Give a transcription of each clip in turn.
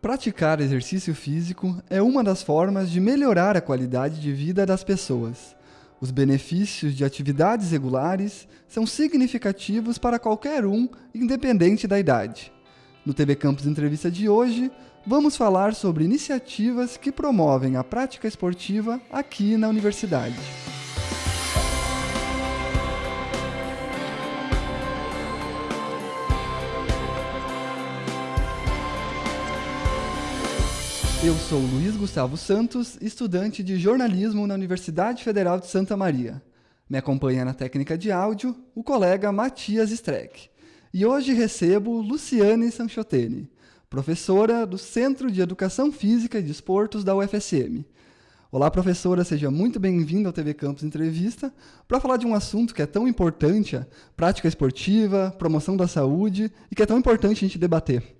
Praticar exercício físico é uma das formas de melhorar a qualidade de vida das pessoas. Os benefícios de atividades regulares são significativos para qualquer um, independente da idade. No TV Campus Entrevista de hoje, vamos falar sobre iniciativas que promovem a prática esportiva aqui na universidade. Eu sou Luiz Gustavo Santos, estudante de jornalismo na Universidade Federal de Santa Maria. Me acompanha na técnica de áudio o colega Matias Streck. E hoje recebo Luciane Sanchotene, professora do Centro de Educação Física e Desportos da UFSM. Olá, professora, seja muito bem-vinda ao TV Campus Entrevista para falar de um assunto que é tão importante, a prática esportiva, promoção da saúde e que é tão importante a gente debater.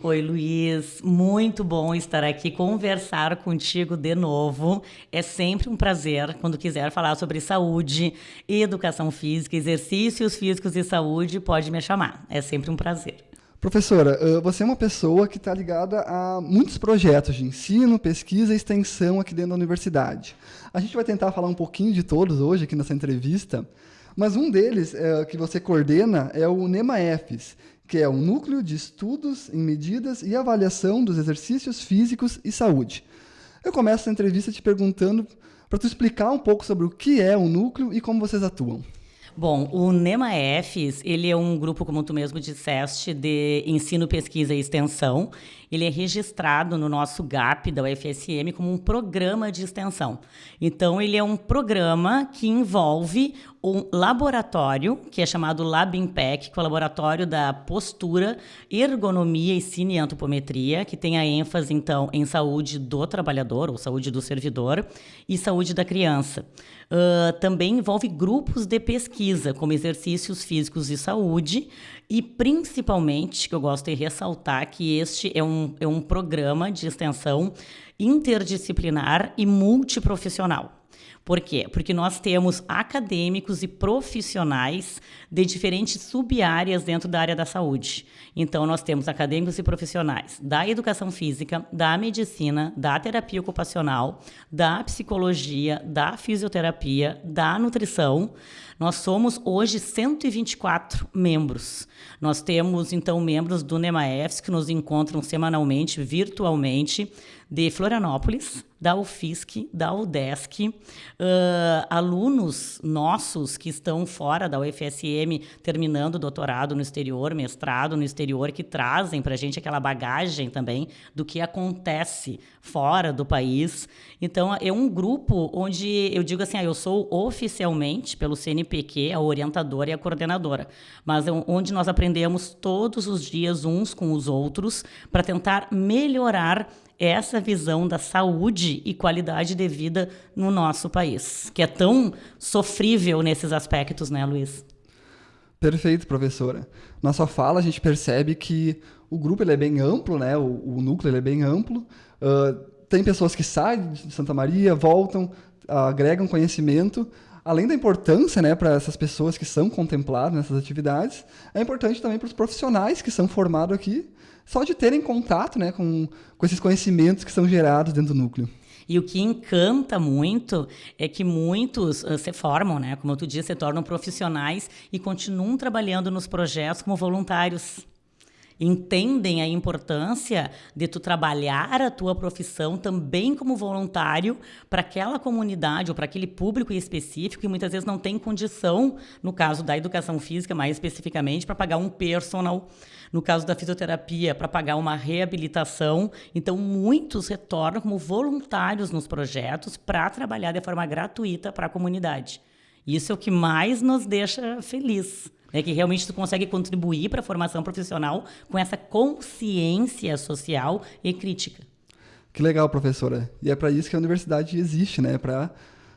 Oi, Luiz. Muito bom estar aqui conversar contigo de novo. É sempre um prazer quando quiser falar sobre saúde, educação física, exercícios físicos e saúde, pode me chamar. É sempre um prazer. Professora, você é uma pessoa que está ligada a muitos projetos de ensino, pesquisa e extensão aqui dentro da universidade. A gente vai tentar falar um pouquinho de todos hoje aqui nessa entrevista, mas um deles é, que você coordena é o NEMA-EFES, que é o Núcleo de Estudos em Medidas e Avaliação dos Exercícios Físicos e Saúde. Eu começo a entrevista te perguntando para tu explicar um pouco sobre o que é o núcleo e como vocês atuam. Bom, o NEMA-EFES, ele é um grupo, como tu mesmo disseste, de ensino, pesquisa e extensão. Ele é registrado no nosso GAP da UFSM como um programa de extensão. Então, ele é um programa que envolve um laboratório, que é chamado LabImpact, que é o laboratório da postura, ergonomia e cineantropometria, que tem a ênfase, então, em saúde do trabalhador, ou saúde do servidor, e saúde da criança. Uh, também envolve grupos de pesquisa, como exercícios físicos e saúde, e principalmente, que eu gosto de ressaltar, que este é um, é um programa de extensão interdisciplinar e multiprofissional. Por quê? Porque nós temos acadêmicos e profissionais de diferentes sub-áreas dentro da área da saúde. Então, nós temos acadêmicos e profissionais da educação física, da medicina, da terapia ocupacional, da psicologia, da fisioterapia, da nutrição. Nós somos hoje 124 membros. Nós temos, então, membros do NEMAEFS que nos encontram semanalmente, virtualmente, de Florianópolis, da UFISC, da UDESC, uh, alunos nossos que estão fora da UFSM, terminando doutorado no exterior, mestrado no exterior, que trazem para a gente aquela bagagem também do que acontece fora do país. Então, é um grupo onde eu digo assim, ah, eu sou oficialmente, pelo CNPq, a orientadora e a coordenadora, mas é onde nós aprendemos todos os dias uns com os outros para tentar melhorar essa visão da saúde e qualidade de vida no nosso país, que é tão sofrível nesses aspectos, né, Luiz? Perfeito, professora. Na sua fala, a gente percebe que o grupo ele é bem amplo, né? o, o núcleo ele é bem amplo. Uh, tem pessoas que saem de Santa Maria, voltam, agregam conhecimento. Além da importância né, para essas pessoas que são contempladas nessas atividades, é importante também para os profissionais que são formados aqui só de terem contato né, com, com esses conhecimentos que são gerados dentro do núcleo. E o que encanta muito é que muitos uh, se formam, né? Como tu disse, se tornam profissionais e continuam trabalhando nos projetos como voluntários entendem a importância de tu trabalhar a tua profissão também como voluntário para aquela comunidade ou para aquele público específico que muitas vezes não tem condição, no caso da educação física mais especificamente, para pagar um personal, no caso da fisioterapia, para pagar uma reabilitação. Então, muitos retornam como voluntários nos projetos para trabalhar de forma gratuita para a comunidade. Isso é o que mais nos deixa feliz. É que realmente tu consegue contribuir para a formação profissional com essa consciência social e crítica. Que legal, professora. E é para isso que a universidade existe, né? Para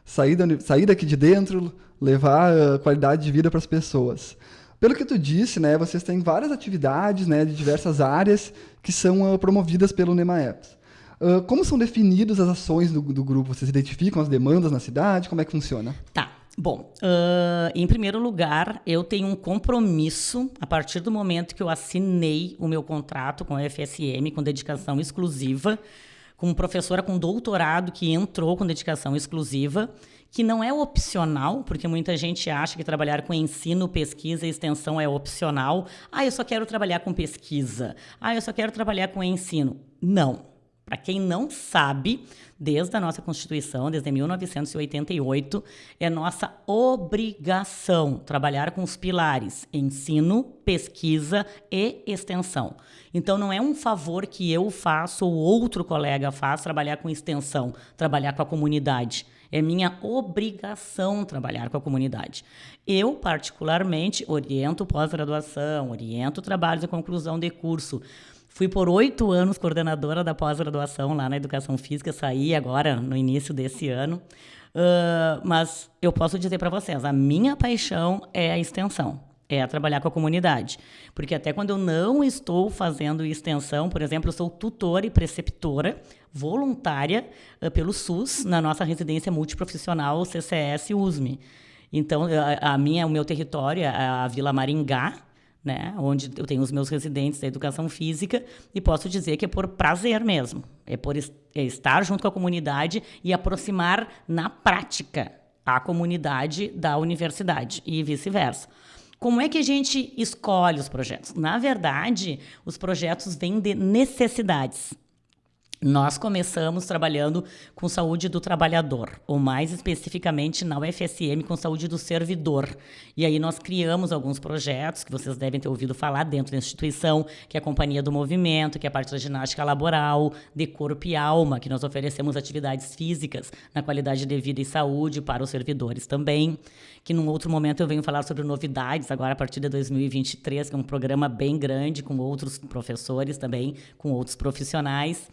sair, sair daqui de dentro, levar a qualidade de vida para as pessoas. Pelo que tu disse, né, vocês têm várias atividades né, de diversas áreas que são uh, promovidas pelo NEMAEPS. Uh, como são definidas as ações do, do, grupo? Vocês identificam as demandas na cidade? Como é que funciona? Tá. Bom, uh, em primeiro lugar, eu tenho um compromisso a partir do momento que eu assinei o meu contrato com a FSM, com dedicação exclusiva, como professora com doutorado que entrou com dedicação exclusiva, que não é opcional, porque muita gente acha que trabalhar com ensino, pesquisa e extensão é opcional. Ah, eu só quero trabalhar com pesquisa. Ah, eu só quero trabalhar com ensino. Não. Para quem não sabe, desde a nossa Constituição, desde 1988, é nossa obrigação trabalhar com os pilares ensino, pesquisa e extensão. Então, não é um favor que eu faço ou outro colega faz trabalhar com extensão, trabalhar com a comunidade. É minha obrigação trabalhar com a comunidade. Eu, particularmente, oriento pós-graduação, oriento trabalhos de conclusão de curso. Fui por oito anos coordenadora da pós-graduação lá na educação física, saí agora no início desse ano. Uh, mas eu posso dizer para vocês, a minha paixão é a extensão é trabalhar com a comunidade. Porque até quando eu não estou fazendo extensão, por exemplo, eu sou tutora e preceptora voluntária uh, pelo SUS na nossa residência multiprofissional CCS USME. Então, a minha, o meu território é a Vila Maringá, né, onde eu tenho os meus residentes da educação física, e posso dizer que é por prazer mesmo, é por est é estar junto com a comunidade e aproximar na prática a comunidade da universidade e vice-versa. Como é que a gente escolhe os projetos? Na verdade, os projetos vêm de necessidades. Nós começamos trabalhando com saúde do trabalhador, ou mais especificamente na UFSM com saúde do servidor. E aí nós criamos alguns projetos que vocês devem ter ouvido falar dentro da instituição, que é a Companhia do Movimento, que é a parte da ginástica laboral, de corpo e alma, que nós oferecemos atividades físicas na qualidade de vida e saúde para os servidores também. Que num outro momento eu venho falar sobre novidades, agora a partir de 2023, que é um programa bem grande com outros professores também, com outros profissionais.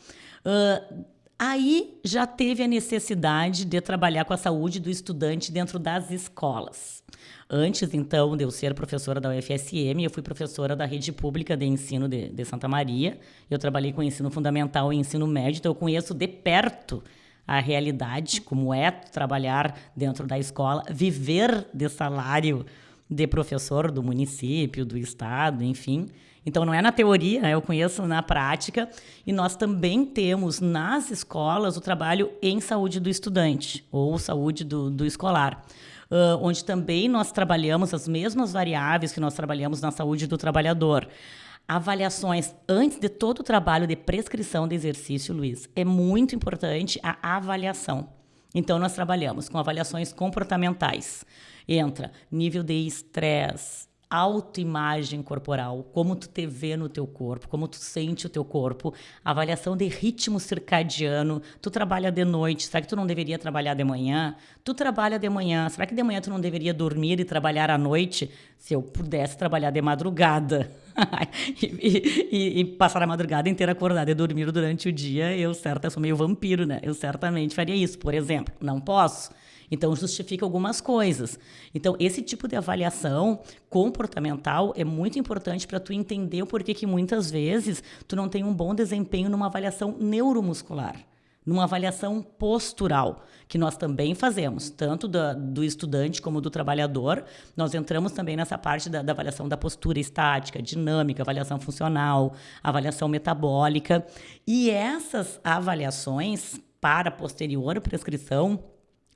Uh, aí já teve a necessidade de trabalhar com a saúde do estudante dentro das escolas. Antes, então, de eu ser professora da UFSM, eu fui professora da rede pública de ensino de, de Santa Maria. Eu trabalhei com ensino fundamental e ensino médio, então eu conheço de perto a realidade, como é trabalhar dentro da escola, viver de salário de professor do município, do estado, enfim. Então, não é na teoria, né? eu conheço na prática. E nós também temos nas escolas o trabalho em saúde do estudante, ou saúde do, do escolar. Uh, onde também nós trabalhamos as mesmas variáveis que nós trabalhamos na saúde do trabalhador. Avaliações antes de todo o trabalho de prescrição de exercício, Luiz, é muito importante a avaliação. Então, nós trabalhamos com avaliações comportamentais. Entra nível de estresse, autoimagem corporal, como tu te vê no teu corpo, como tu sente o teu corpo, avaliação de ritmo circadiano, tu trabalha de noite, será que tu não deveria trabalhar de manhã? Tu trabalha de manhã, será que de manhã tu não deveria dormir e trabalhar à noite? Se eu pudesse trabalhar de madrugada e, e, e, passar a madrugada inteira acordada e dormir durante o dia, eu certa, sou meio vampiro, né? Eu certamente faria isso, por exemplo. Não posso. Então, justifica algumas coisas. Então, esse tipo de avaliação comportamental é muito importante para tu entender o porquê que muitas vezes tu não tem um bom desempenho numa avaliação neuromuscular numa avaliação postural, que nós também fazemos, tanto do, do estudante como do trabalhador. Nós entramos também nessa parte da, da, avaliação da postura estática, dinâmica, avaliação funcional, avaliação metabólica. E essas avaliações para posterior prescrição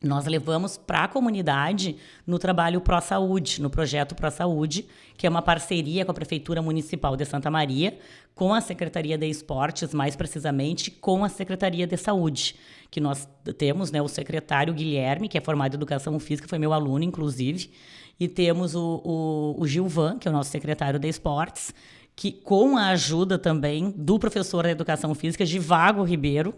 nós levamos para a comunidade no trabalho Pró Saúde, no projeto Pró Saúde, que é uma parceria com a Prefeitura Municipal de Santa Maria, com a Secretaria de Esportes, mais precisamente com a Secretaria de Saúde, que nós temos né, o secretário Guilherme, que é formado em Educação Física, foi meu aluno, inclusive, e temos o, o, o Gilvan, que é o nosso secretário de Esportes, que com a ajuda também do professor de Educação Física, Givago Ribeiro,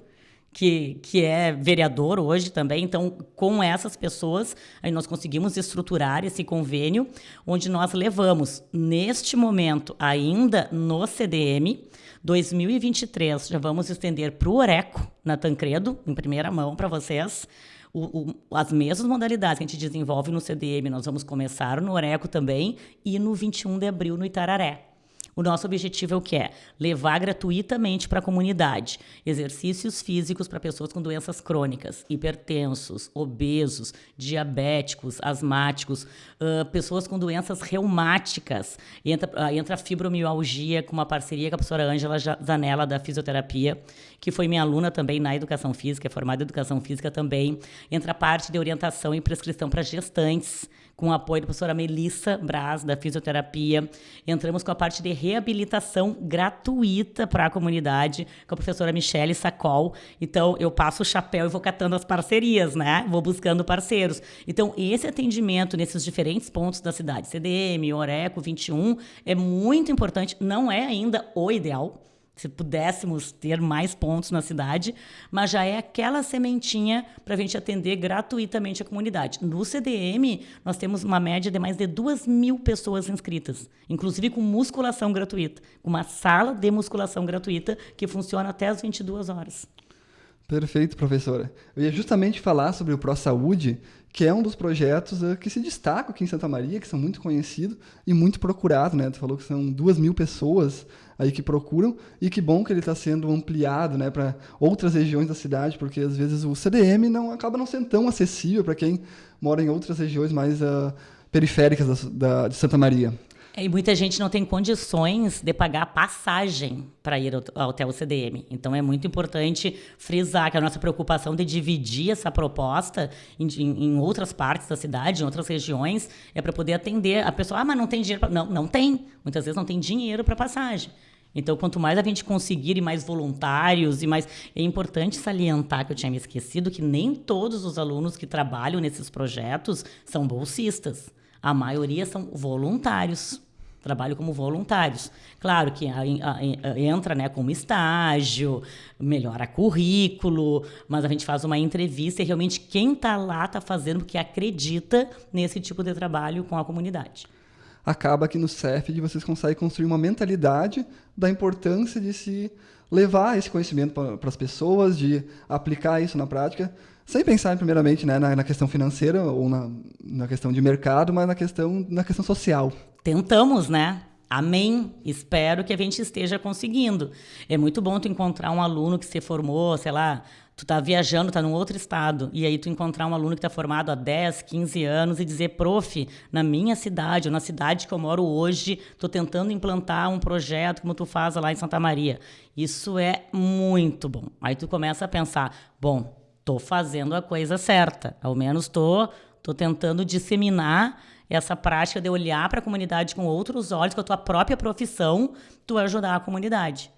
que, que é vereador hoje também. Então, com essas pessoas, aí nós conseguimos estruturar esse convênio, onde nós levamos, neste momento, ainda no CDM, 2023, já vamos estender para o Oreco, na Tancredo, em primeira mão para vocês. O, o, as mesmas modalidades que a gente desenvolve no CDM, nós vamos começar no Oreco também e no 21 de abril no Itararé O nosso objetivo é o que é? Levar gratuitamente para a comunidade exercícios físicos para pessoas com doenças crônicas, hipertensos, obesos, diabéticos, asmáticos, uh, pessoas com doenças reumáticas. Entra, uh, entra a fibromialgia com uma parceria com a professora Ângela Zanella da fisioterapia, que foi minha aluna também na educação física, é formada em educação física também. Entra a parte de orientação e prescrição para gestantes com o apoio da professora Melissa Braz, da fisioterapia. Entramos com a parte de reabilitação gratuita para a comunidade, com a professora Michele Sacol. Então, eu passo o chapéu e vou catando as parcerias, né? Vou buscando parceiros. Então, esse atendimento nesses diferentes pontos da cidade, CDM, Oreco 21, é muito importante. Não é ainda o ideal, se pudéssemos ter mais pontos na cidade, mas já é aquela sementinha para a gente atender gratuitamente a comunidade. No CDM, nós temos uma média de mais de duas mil pessoas inscritas, inclusive com musculação gratuita, com uma sala de musculação gratuita que funciona até as 22 horas. Perfeito, professora. Eu ia justamente falar sobre o Pro Saúde, que é um dos projetos uh, que se destacam aqui em Santa Maria, que são muito conhecidos e muito procurados, né? Tu falou que são duas mil pessoas aí que procuram e que bom que ele está sendo ampliado, né, para outras regiões da cidade, porque às vezes o CDM não acaba não sendo tão acessível para quem mora em outras regiões mais uh, periféricas da, da, de Santa Maria. E muita gente não tem condições de pagar passagem para ir ao hotel CDM. Então é muito importante frisar que a nossa preocupação de dividir essa proposta em, em, outras partes da cidade, em outras regiões, é para poder atender a pessoa. Ah, mas não tem dinheiro. Pra... Não, não tem. Muitas vezes não tem dinheiro para passagem. Então, quanto mais a gente conseguir e mais voluntários e mais. É importante salientar que eu tinha me esquecido que nem todos os alunos que trabalham nesses projetos são bolsistas. A maioria são voluntários trabalho como voluntários. Claro que a, a, a, entra né, como estágio, melhora currículo, mas a gente faz uma entrevista e realmente quem está lá está fazendo porque acredita nesse tipo de trabalho com a comunidade. Acaba que no CEF vocês conseguem construir uma mentalidade da importância de se levar esse conhecimento para as pessoas, de aplicar isso na prática, sem pensar primeiramente né, na, na, questão financeira ou na, na questão de mercado, mas na questão, na questão social. Tentamos, né? Amém. Espero que a gente esteja conseguindo. É muito bom tu encontrar um aluno que se formou, sei lá, tu tá viajando, tá num outro estado, e aí tu encontrar um aluno que tá formado há 10, 15 anos e dizer, prof, na minha cidade, ou na cidade que eu moro hoje, tô tentando implantar um projeto como tu faz lá em Santa Maria. Isso é muito bom. Aí tu começa a pensar, bom, tô fazendo a coisa certa. Ao menos tô, tô tentando disseminar essa prática de olhar para a comunidade com outros olhos, com a tua própria profissão, tu ajudar a comunidade.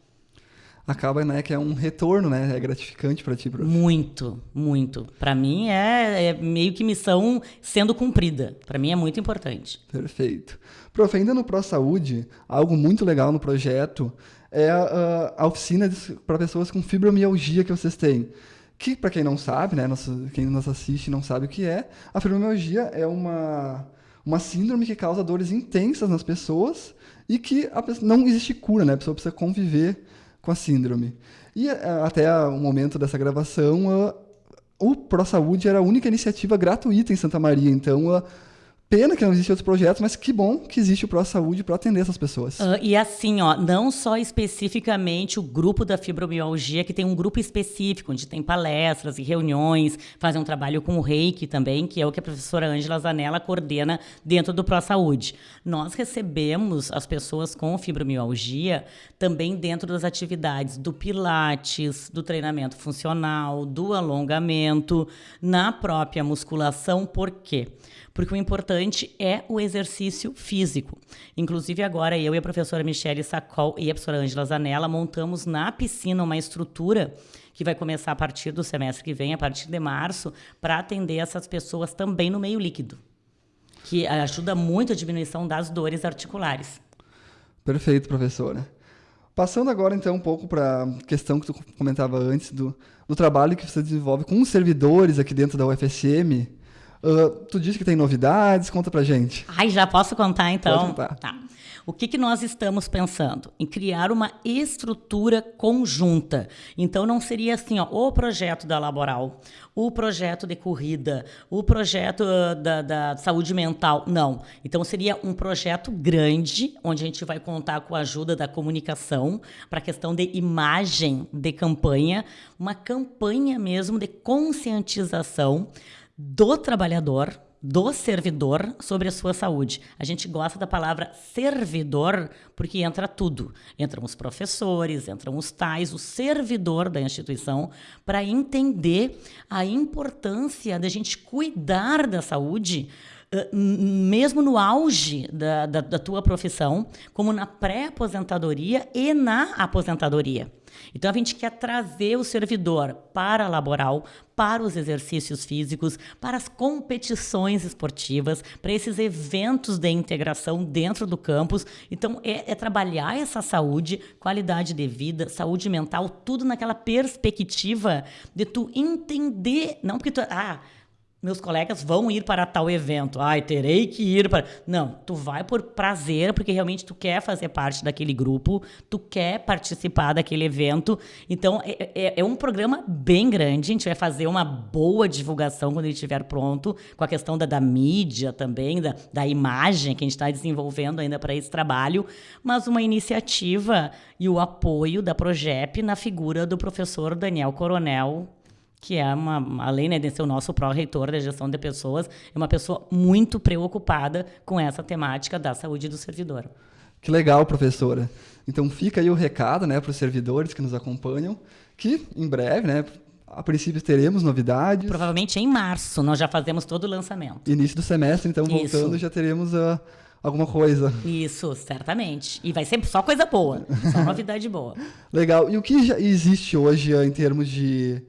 Acaba, né, que é um retorno, né? É gratificante para ti, prof. Muito, muito. Para mim é, é, meio que missão sendo cumprida. Para mim é muito importante. Perfeito. Prof, ainda no Pro Saúde, algo muito legal no projeto é a, a oficina para pessoas com fibromialgia que vocês têm que para quem não sabe, né, quem nos assiste não sabe o que é, a fibromialgia é uma, uma síndrome que causa dores intensas nas pessoas e que pessoa, não existe cura, né, a pessoa precisa conviver com a síndrome. E eh, até o momento dessa gravação, o Pro Saúde era a única iniciativa gratuita em Santa Maria, então Pena que não existem outros projetos, mas que bom que existe o Pro Saúde para atender essas pessoas. Uh, e assim, ó, não só especificamente o grupo da fibromialgia, que tem um grupo específico, onde tem palestras e reuniões, fazem um trabalho com o reiki também, que é o que a professora Ângela Zanella coordena dentro do Pro Saúde. Nós recebemos as pessoas com fibromialgia também dentro das atividades do pilates, do treinamento funcional, do alongamento, na própria musculação, por quê? porque o importante é o exercício físico. Inclusive, agora eu e a professora Michele Sacol e a professora Angela Zanella montamos na piscina uma estrutura que vai começar a partir do semestre que vem, a partir de março, para atender essas pessoas também no meio líquido, que ajuda muito a diminuição das dores articulares. Perfeito, professora. Passando agora, então, um pouco para a questão que tu comentava antes do, do trabalho que você desenvolve com os servidores aqui dentro da UFSM, Uh, tu disse que tem novidades, conta pra gente. Ai, já posso contar então? Pode contar. Tá. O que, que nós estamos pensando? Em criar uma estrutura conjunta. Então, não seria assim, ó, o projeto da laboral, o projeto de corrida, o projeto uh, da, da, saúde mental. Não. Então, seria um projeto grande, onde a gente vai contar com a ajuda da comunicação para a questão de imagem de campanha, uma campanha mesmo de conscientização do trabalhador do servidor sobre a sua saúde. A gente gosta da palavra servidor porque entra tudo. Entram os professores, entram os tais, o servidor da instituição, para entender a importância da gente cuidar da saúde mesmo no auge da, da, da tua profissão, como na pré-aposentadoria e na aposentadoria. Então a gente quer trazer o servidor para a laboral, para os exercícios físicos, para as competições esportivas, para esses eventos de integração dentro do campus. Então é, é trabalhar essa saúde, qualidade de vida, saúde mental, tudo naquela perspectiva de tu entender, não porque tu ah meus colegas vão ir para tal evento. Ai, terei que ir para. Não, tu vai por prazer, porque realmente tu quer fazer parte daquele grupo, tu quer participar daquele evento. Então, é, é, é um programa bem grande. A gente vai fazer uma boa divulgação quando ele estiver pronto, com a questão da, da mídia também, da, da imagem que a gente está desenvolvendo ainda para esse trabalho, mas uma iniciativa e o apoio da Progep na figura do professor Daniel Coronel, que é uma, além né, de ser o nosso pró-reitor da gestão de pessoas, é uma pessoa muito preocupada com essa temática da saúde do servidor. Que legal, professora. Então fica aí o recado né, para os servidores que nos acompanham, que em breve, né, a princípio teremos novidades. Provavelmente em março nós já fazemos todo o lançamento. Início do semestre, então voltando Isso. já teremos uh, alguma coisa. Isso, certamente. E vai ser só coisa boa, só novidade boa. Legal. E o que já existe hoje uh, em termos de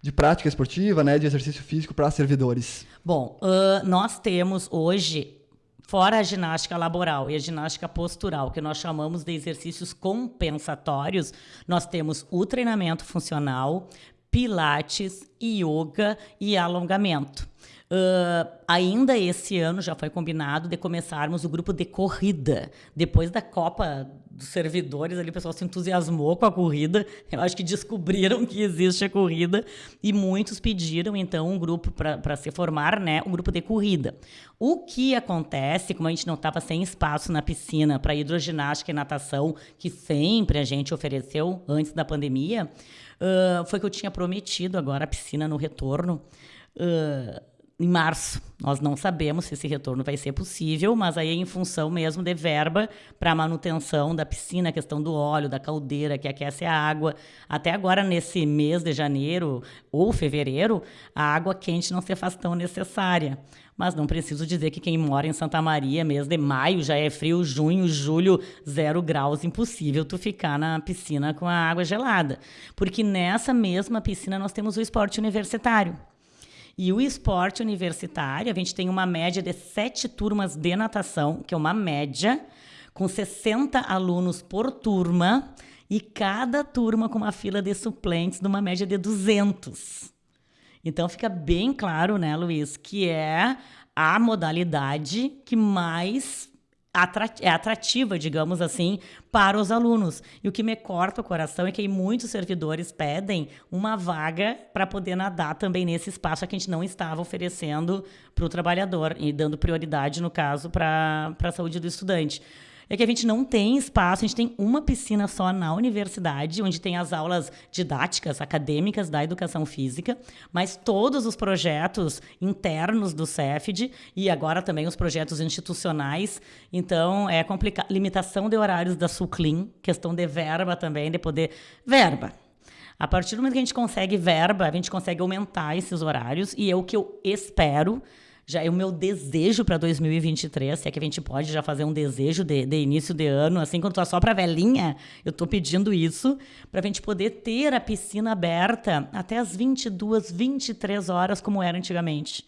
de prática esportiva, né, de exercício físico para servidores? Bom, uh, nós temos hoje, fora a ginástica laboral e a ginástica postural, que nós chamamos de exercícios compensatórios, nós temos o treinamento funcional, pilates, yoga e alongamento. Uh, ainda esse ano já foi combinado de começarmos o grupo de corrida. Depois da Copa dos Servidores, ali o pessoal se entusiasmou com a corrida. Eu acho que descobriram que existe a corrida e muitos pediram então um grupo para se formar, né? Um grupo de corrida. O que acontece, como a gente não estava sem espaço na piscina para hidroginástica e natação, que sempre a gente ofereceu antes da pandemia, uh, foi que eu tinha prometido agora a piscina no retorno. Uh, em março. Nós não sabemos se esse retorno vai ser possível, mas aí é em função mesmo de verba para manutenção da piscina, questão do óleo, da caldeira que aquece a água. Até agora, nesse mês de janeiro ou fevereiro, a água quente não se faz tão necessária. Mas não preciso dizer que quem mora em Santa Maria, mês de maio, já é frio, junho, julho, zero graus, impossível tu ficar na piscina com a água gelada. Porque nessa mesma piscina nós temos o esporte universitário. E o esporte universitário, a gente tem uma média de sete turmas de natação, que é uma média, com 60 alunos por turma, e cada turma com uma fila de suplentes numa média de 200. Então fica bem claro, né, Luiz, que é a modalidade que mais é atrativa, digamos assim, para os alunos. E o que me corta o coração é que muitos servidores pedem uma vaga para poder nadar também nesse espaço que a gente não estava oferecendo para o trabalhador e dando prioridade, no caso, para a saúde do estudante é que a gente não tem espaço, a gente tem uma piscina só na universidade, onde tem as aulas didáticas, acadêmicas da educação física, mas todos os projetos internos do CEFD e agora também os projetos institucionais. Então, é complicado. Limitação de horários da Suclim, questão de verba também, de poder. Verba. A partir do momento que a gente consegue verba, a gente consegue aumentar esses horários, e é o que eu espero já é o meu desejo para 2023, se é que a gente pode já fazer um desejo de, de início de ano, assim, quando tá só para velhinha, eu estou pedindo isso, para a gente poder ter a piscina aberta até as 22, 23 horas, como era antigamente.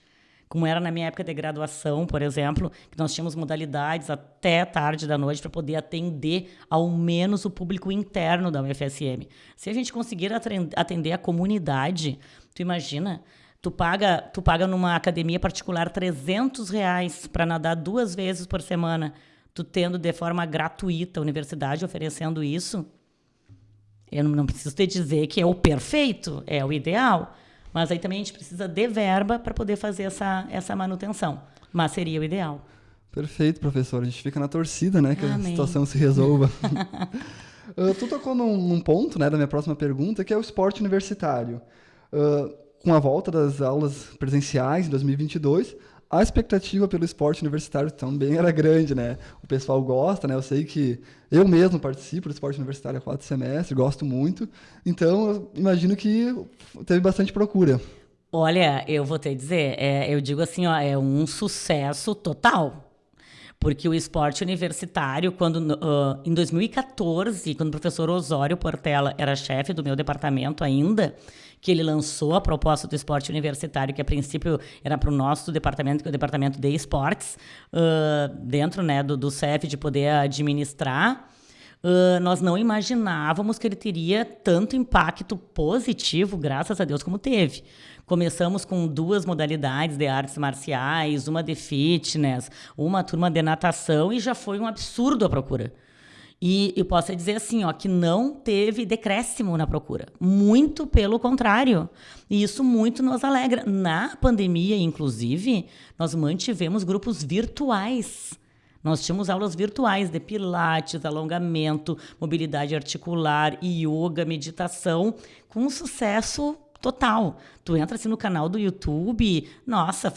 Como era na minha época de graduação, por exemplo, que nós tínhamos modalidades até tarde da noite para poder atender ao menos o público interno da UFSM. Se a gente conseguir atender a comunidade, tu imagina, Tu paga, tu paga numa academia particular 300 reais para nadar duas vezes por semana. tu tendo de forma gratuita a universidade oferecendo isso, eu não, preciso te dizer que é o perfeito, é o ideal, mas aí também a gente precisa de verba para poder fazer essa, essa manutenção. Mas seria o ideal. Perfeito, professor. A gente fica na torcida, né? Que Amém. a situação se resolva. uh, tu tocou num, num, ponto, né, da minha próxima pergunta, que é o esporte universitário. Uh, com a volta das aulas presenciais em 2022, a expectativa pelo esporte universitário também era grande, né? O pessoal gosta, né? Eu sei que eu mesmo participo do esporte universitário há quatro semestres, gosto muito. Então, imagino que teve bastante procura. Olha, eu vou te dizer, é, eu digo assim, ó, é um sucesso total. Porque o esporte universitário, quando uh, em 2014, quando o professor Osório Portela era chefe do meu departamento ainda, que ele lançou a proposta do esporte universitário, que a princípio era para o nosso departamento, que é o departamento de esportes, uh, dentro né, do, do CEF, de poder administrar. Uh, nós não imaginávamos que ele teria tanto impacto positivo, graças a Deus, como teve. Começamos com duas modalidades de artes marciais, uma de fitness, uma turma de natação, e já foi um absurdo a procura. E eu posso dizer assim, ó, que não teve decréscimo na procura. Muito pelo contrário. E isso muito nos alegra. Na pandemia, inclusive, nós mantivemos grupos virtuais. Nós tínhamos aulas virtuais de pilates, alongamento, mobilidade articular, yoga, meditação, com sucesso total. Tu entra assim no canal do YouTube, nossa,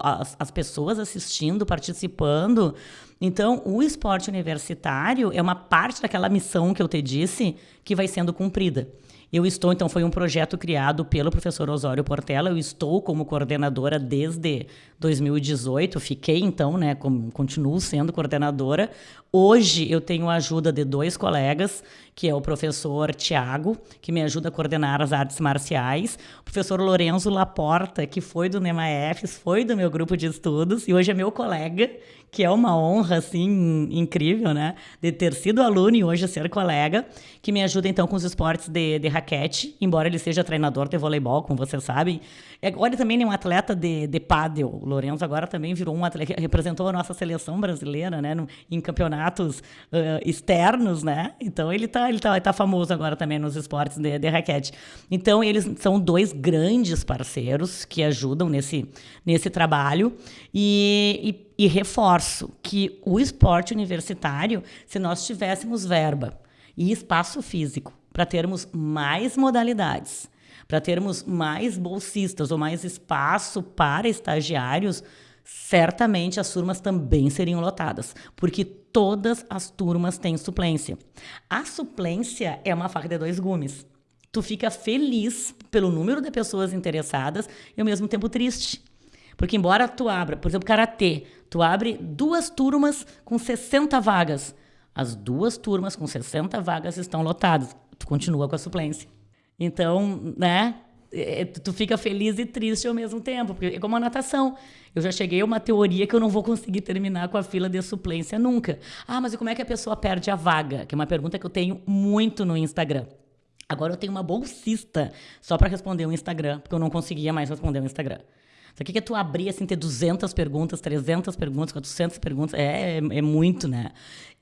as, as pessoas assistindo, participando. Então, o esporte universitário é uma parte daquela missão que eu te disse que vai sendo cumprida. Eu estou, então, foi um projeto criado pelo professor Osório Portela. Eu estou como coordenadora desde 2018. Fiquei, então, né, continuo sendo coordenadora. Hoje eu tenho a ajuda de dois colegas, que é o professor Tiago, que me ajuda a coordenar as artes marciais, o professor Lorenzo Laporta, que foi do NEMAEFs, foi do meu grupo de estudos e hoje é meu colega, que é uma honra, assim, incrível, né? De ter sido aluno e hoje ser colega, que me ajuda, então, com os esportes de, de raquete, embora ele seja treinador de voleibol, como vocês sabem. Agora também é um atleta de, de pádel. O Lourenço agora também virou um atleta, representou a nossa seleção brasileira, né? No, em campeonatos uh, externos, né? Então, ele tá, ele, tá, ele tá famoso agora também nos esportes de, de raquete. Então, eles são dois grandes parceiros que ajudam nesse, nesse trabalho. e, e e reforço que o esporte universitário, se nós tivéssemos verba e espaço físico para termos mais modalidades, para termos mais bolsistas ou mais espaço para estagiários, certamente as turmas também seriam lotadas, porque todas as turmas têm suplência. A suplência é uma faca de dois gumes. Tu fica feliz pelo número de pessoas interessadas e ao mesmo tempo triste. Porque embora tu abra, por exemplo, karatê, tu abre duas turmas com 60 vagas. As duas turmas com 60 vagas estão lotadas. Tu continua com a suplência. Então, né? É, tu fica feliz e triste ao mesmo tempo, porque é como a natação. Eu já cheguei a uma teoria que eu não vou conseguir terminar com a fila de suplência nunca. Ah, mas e como é que a pessoa perde a vaga? Que é uma pergunta que eu tenho muito no Instagram. Agora eu tenho uma bolsista só para responder o Instagram, porque eu não conseguia mais responder o Instagram. Só que, que tu abrir, assim, ter 200 perguntas, 300 perguntas, 400 perguntas, é, é, é, muito, né?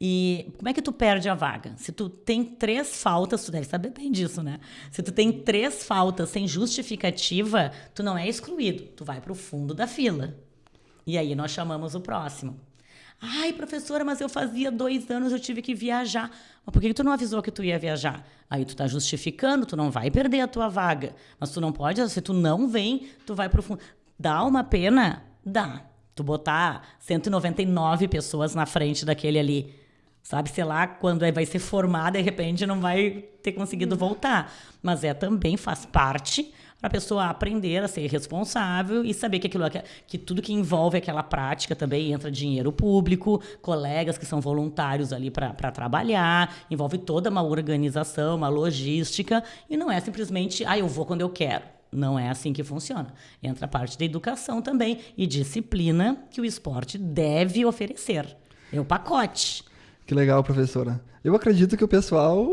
E como é que tu perde a vaga? Se tu tem três faltas, tu deve saber bem disso, né? Se tu tem três faltas sem justificativa, tu não é excluído, tu vai para o fundo da fila. E aí nós chamamos o próximo. Ai, professora, mas eu fazia dois anos, eu tive que viajar. Mas por que tu não avisou que tu ia viajar? Aí tu tá justificando, tu não vai perder a tua vaga. Mas tu não pode, se tu não vem, tu vai pro fundo. Dá uma pena? Dá. Tu botar 199 pessoas na frente daquele ali, sabe, sei lá, quando vai ser formado, de repente não vai ter conseguido voltar. Mas é também faz parte para a pessoa aprender a ser responsável e saber que aquilo que tudo que envolve aquela prática também entra dinheiro público, colegas que são voluntários ali para trabalhar, envolve toda uma organização, uma logística e não é simplesmente, ah, eu vou quando eu quero. Não é assim que funciona. Entra a parte da educação também e disciplina que o esporte deve oferecer. É o pacote. Que legal, professora. Eu acredito que o pessoal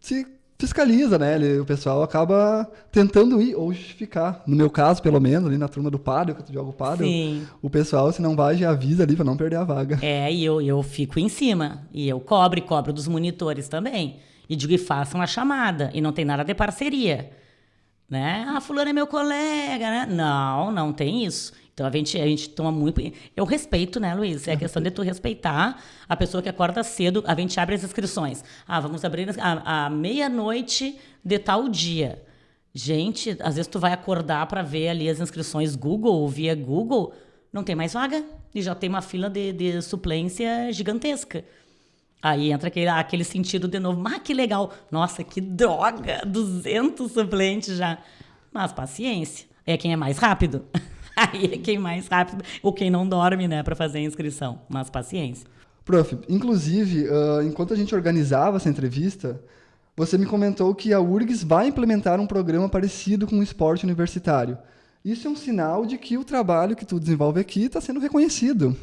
se fiscaliza, né? Ele, o pessoal acaba tentando ir ou justificar. No meu caso, pelo menos, ali na turma do padre, que eu jogo padre, o pessoal, se não vai, já avisa ali para não perder a vaga. É, e eu, eu fico em cima. E eu cobro e cobro dos monitores também. E digo, e façam a chamada. E não tem nada de parceria. Né? Ah, fulano é meu colega, né? Não, não tem isso. Então a gente, a gente toma muito. Eu respeito, né, Luiz? É a questão de tu respeitar a pessoa que acorda cedo. A gente abre as inscrições. Ah, vamos abrir a, a meia-noite de tal dia. Gente, às vezes tu vai acordar para ver ali as inscrições Google via Google, não tem mais vaga. E já tem uma fila de, de suplência gigantesca. Aí entra aquele, aquele sentido de novo. Ah, que legal. Nossa, que droga. 200 suplentes já. Mas paciência. É quem é mais rápido. Aí é quem mais rápido, ou quem não dorme, né, para fazer a inscrição. Mas paciência. Prof, inclusive, uh, enquanto a gente organizava essa entrevista, você me comentou que a URGS vai implementar um programa parecido com o esporte universitário. Isso é um sinal de que o trabalho que tu desenvolve aqui está sendo reconhecido.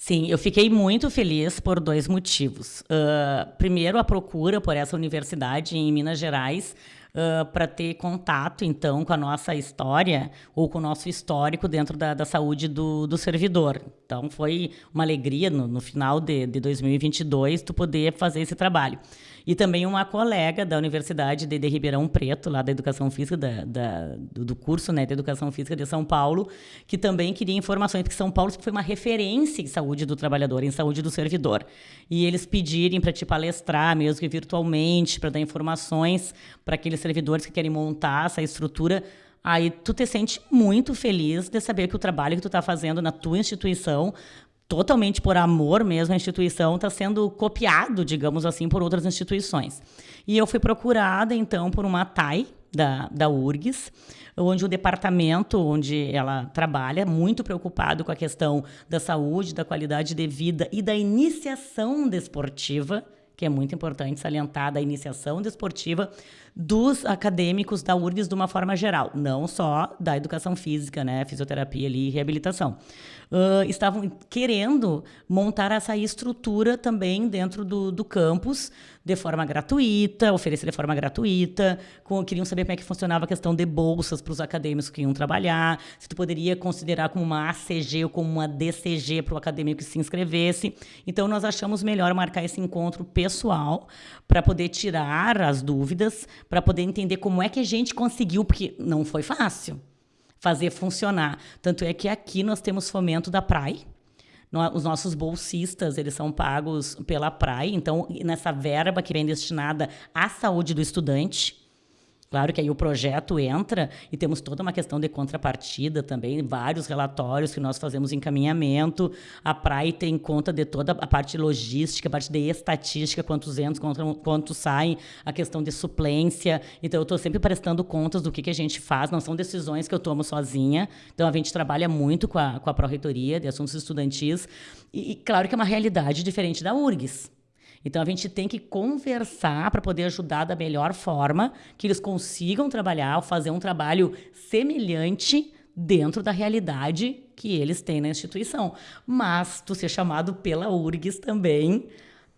Sim, eu fiquei muito feliz por dois motivos. Uh, primeiro, a procura por essa universidade em Minas Gerais uh, para ter contato, então, com a nossa história ou com o nosso histórico dentro da, da saúde do, do servidor. Então, foi uma alegria no, no final de, de 2022 tu poder fazer esse trabalho. E também uma colega da Universidade de, de Ribeirão Preto, lá da Educação Física, da, da, do, curso né, de Educação Física de São Paulo, que também queria informações, porque São Paulo foi uma referência em saúde do trabalhador, em saúde do servidor. E eles pedirem para te palestrar, mesmo que virtualmente, para dar informações para aqueles servidores que querem montar essa estrutura aí tu te sente muito feliz de saber que o trabalho que tu está fazendo na tua instituição totalmente por amor mesmo à instituição, está sendo copiado, digamos assim, por outras instituições. E eu fui procurada, então, por uma TAI da, da URGS, onde o departamento onde ela trabalha, muito preocupado com a questão da saúde, da qualidade de vida e da iniciação desportiva, que é muito importante salientar da iniciação desportiva dos acadêmicos da URGS de uma forma geral, não só da educação física, né, fisioterapia ali, e reabilitação. Uh, estavam querendo montar essa estrutura também dentro do, do campus de forma gratuita, oferecer de forma gratuita, com, queriam saber como é que funcionava a questão de bolsas para os acadêmicos que iam trabalhar, se tu poderia considerar como uma ACG ou como uma DCG para o acadêmico que se inscrevesse. Então, nós achamos melhor marcar esse encontro pessoal para poder tirar as dúvidas, para poder entender como é que a gente conseguiu, porque não foi fácil fazer funcionar. Tanto é que aqui nós temos fomento da PRAI, os nossos bolsistas, eles são pagos pela PRAI, então nessa verba que vem destinada à saúde do estudante, Claro que aí o projeto entra e temos toda uma questão de contrapartida também, vários relatórios que nós fazemos encaminhamento. A PRAI tem conta de toda a parte logística, a parte de estatística, quantos entram, quantos saem, a questão de suplência. Então, eu estou sempre prestando contas do que, que a gente faz, não são decisões que eu tomo sozinha. Então, a gente trabalha muito com a, com a Pró-Reitoria de Assuntos Estudantis. E, e, claro que é uma realidade diferente da URGS. Então a gente tem que conversar para poder ajudar da melhor forma que eles consigam trabalhar, fazer um trabalho semelhante dentro da realidade que eles têm na instituição. Mas tu ser chamado pela URGS também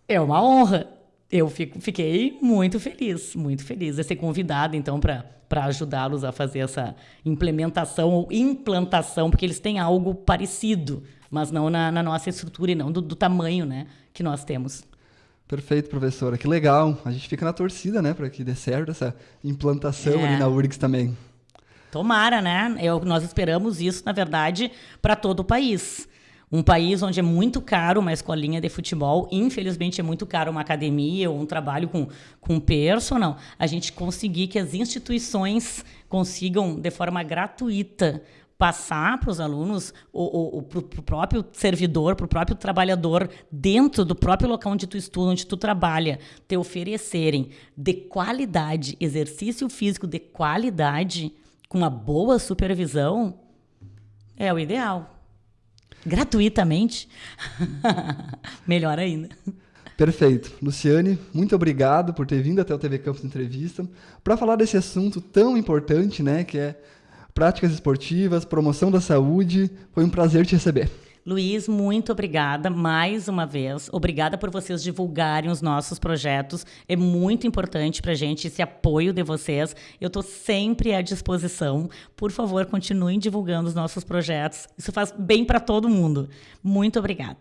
é uma honra. Eu fico, fiquei muito feliz, muito feliz de ser convidada, então, para ajudá-los a fazer essa implementação ou implantação, porque eles têm algo parecido, mas não na, na nossa estrutura e não do, do tamanho né, que nós temos. Perfeito, professora. Que legal. A gente fica na torcida, né, para que dê certo essa implantação é. ali na URGS também. Tomara, né? Eu, nós esperamos isso, na verdade, para todo o país. Um país onde é muito caro uma escolinha de futebol, infelizmente é muito caro uma academia ou um trabalho com, com personal, a gente conseguir que as instituições consigam, de forma gratuita, passar para os alunos, para o próprio servidor, para o próprio trabalhador, dentro do próprio local onde tu estuda, onde tu trabalha, te oferecerem de qualidade, exercício físico de qualidade, com uma boa supervisão, é o ideal. Gratuitamente. Melhor ainda. Perfeito. Luciane, muito obrigado por ter vindo até o TV Campus Entrevista para falar desse assunto tão importante, né, que é práticas esportivas, promoção da saúde. Foi um prazer te receber. Luiz, muito obrigada mais uma vez. Obrigada por vocês divulgarem os nossos projetos. É muito importante para a gente esse apoio de vocês. Eu estou sempre à disposição. Por favor, continuem divulgando os nossos projetos. Isso faz bem para todo mundo. Muito obrigada.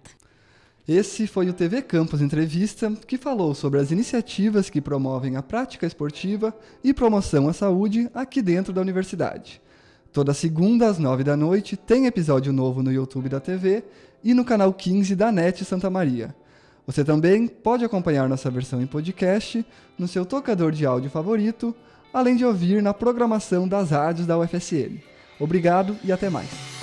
Esse foi o TV Campus Entrevista, que falou sobre as iniciativas que promovem a prática esportiva e promoção à saúde aqui dentro da universidade. Toda segunda às nove da noite tem episódio novo no YouTube da TV e no canal 15 da NET Santa Maria. Você também pode acompanhar nossa versão em podcast no seu tocador de áudio favorito, além de ouvir na programação das rádios da UFSM. Obrigado e até mais.